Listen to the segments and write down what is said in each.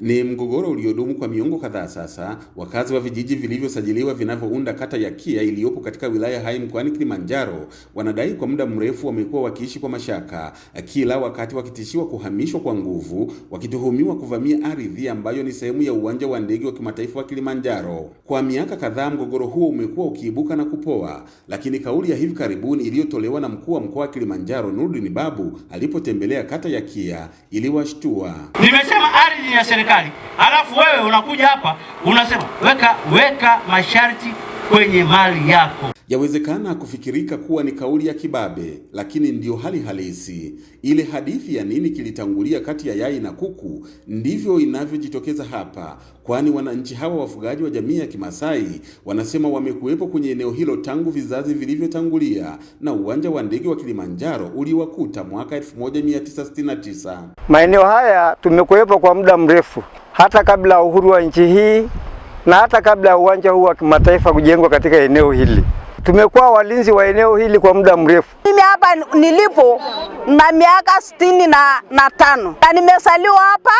Ni mgogoro uliodumu kwa miongo kadhaa sasa. Wakazi wa vijiji vilivyosajiliwa vinavyounda kata ya Kia iliyopo katika wilaya Hai mkoani Kilimanjaro wanadai kwa muda mrefu wamekuwa wakiishi kwa mashaka, kila wakati wakitishiwa kuhamishwa kwa nguvu, wakituhumiwa kuvamia ardhi ambayo ni sehemu ya uwanja wa ndege wa kimataifa wa Kilimanjaro. Kwa miaka kadhaa mgogoro huo umekuwa ukiibuka na kupoa, lakini kauli ya hivi karibuni iliyotolewa na mkuu wa mkoa wa Kilimanjaro Nurdin Babu alipotembelea kata ya Kia iliwashtua. Nimesema ardhi ya serikali, alafu wewe unakuja hapa unasema weka weka masharti kwenye mali yako. Yawezekana kufikirika kuwa ni kauli ya kibabe, lakini ndiyo hali halisi. Ile hadithi ya nini kilitangulia kati ya yai na kuku ndivyo inavyojitokeza hapa, kwani wananchi hawa wafugaji wa jamii ya Kimasai wanasema wamekuwepo kwenye eneo hilo tangu vizazi vilivyotangulia, na uwanja wa ndege wa Kilimanjaro uliwakuta mwaka 1969. Maeneo haya tumekuwepo kwa muda mrefu, hata kabla ya uhuru wa nchi hii na hata kabla ya uwanja huu wa kimataifa kujengwa katika eneo hili. Tumekuwa walinzi wa eneo hili kwa muda mrefu. Mimi hapa nilipo na miaka sitini na, na tano na nimesaliwa hapa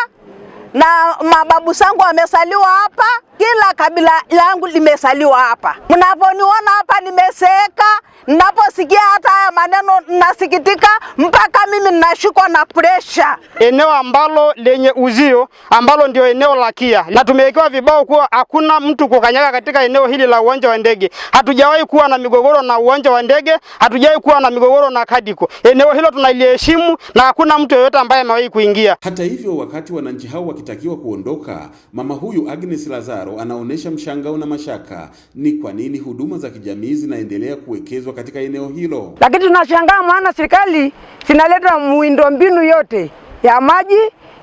na mababu zangu wamesaliwa hapa, kila kabila langu limesaliwa hapa. Mnaponiona hapa nimeseeka, ninaposikia hata haya maneno nasikitika, mpaka mimi ninashikwa na presha. Eneo ambalo lenye uzio ambalo ndio eneo la Kia, na tumewekewa vibao kuwa hakuna mtu kukanyaga katika eneo hili la uwanja wa ndege. Hatujawahi kuwa na migogoro na uwanja wa ndege, hatujawahi kuwa na migogoro na Kadiko. Eneo hilo tunaliheshimu na hakuna mtu yeyote ambaye amewahi kuingia. Hata hivyo, wakati wananchi hao wakitakiwa kuondoka, mama huyu Agnes Lazaro anaonyesha mshangao na mashaka, ni kwa nini huduma za kijamii zinaendelea kuwekezwa katika eneo hilo. Lakini tunashangaa maana serikali zinaleta miundombinu yote ya maji,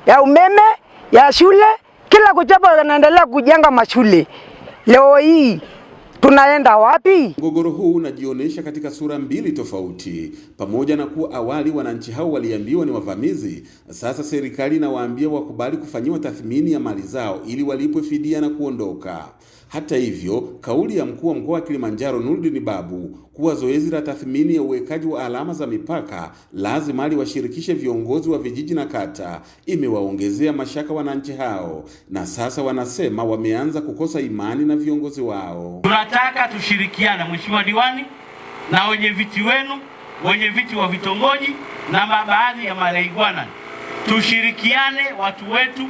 ya umeme, ya shule, kila kuchapa wanaendelea kujenga mashule. Leo hii tunaenda wapi? Mgogoro huu unajionyesha katika sura mbili tofauti. Pamoja na kuwa awali wananchi hao waliambiwa ni wavamizi, sasa serikali inawaambia wakubali kufanyiwa tathmini ya mali zao ili walipwe fidia na kuondoka. Hata hivyo, kauli ya mkuu wa mkoa wa Kilimanjaro Nurdin Babu kuwa zoezi la tathmini ya uwekaji wa alama za mipaka lazima liwashirikishe viongozi wa vijiji na kata imewaongezea mashaka wananchi hao, na sasa wanasema wameanza kukosa imani na viongozi wao. Tunataka tushirikiane, mheshimiwa diwani na wenye viti wenu, wenye viti wa vitongoji na baadhi ya maraigwana, tushirikiane, watu wetu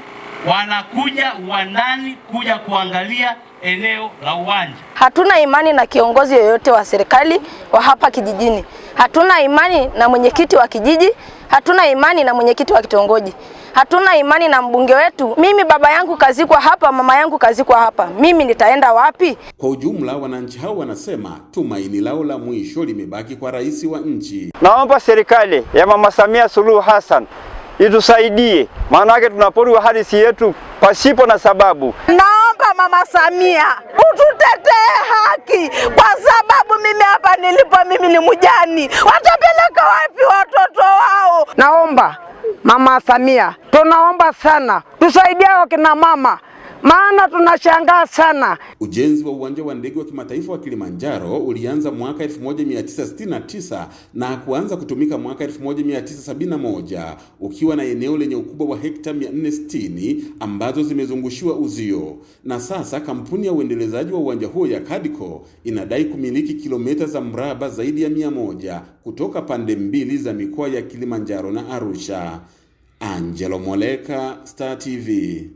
wanakuja uwandani kuja kuangalia eneo la uwanja. Hatuna imani na kiongozi yoyote wa serikali wa hapa kijijini. Hatuna imani na mwenyekiti wa kijiji, hatuna imani na mwenyekiti wa kitongoji, hatuna imani na mbunge wetu. Mimi baba yangu kazikwa hapa, mama yangu kazikwa hapa, mimi nitaenda wapi? Kwa ujumla, wananchi hao wanasema tumaini lao la mwisho limebaki kwa rais wa nchi. Naomba serikali ya Mama Samia Suluhu Hassan itusaidie, maana yake tunaporwa hadithi yetu pasipo na sababu. Naomba Mama Samia ututetee haki, kwa sababu mimi hapa nilipo, mimi ni mjani, watapeleka wapi watoto wao? Naomba Mama Samia, tunaomba sana. Tusaidie wakina mama maana tunashangaa sana. Ujenzi wa uwanja wa ndege wa kimataifa wa Kilimanjaro ulianza mwaka 1969 na kuanza kutumika mwaka 1971 ukiwa na eneo lenye ukubwa wa hekta 460 ambazo zimezungushiwa uzio, na sasa kampuni ya uendelezaji wa uwanja huo ya Kadco inadai kumiliki kilomita za mraba zaidi ya 100 kutoka pande mbili za mikoa ya Kilimanjaro na Arusha. Angelo Moleka, Star TV.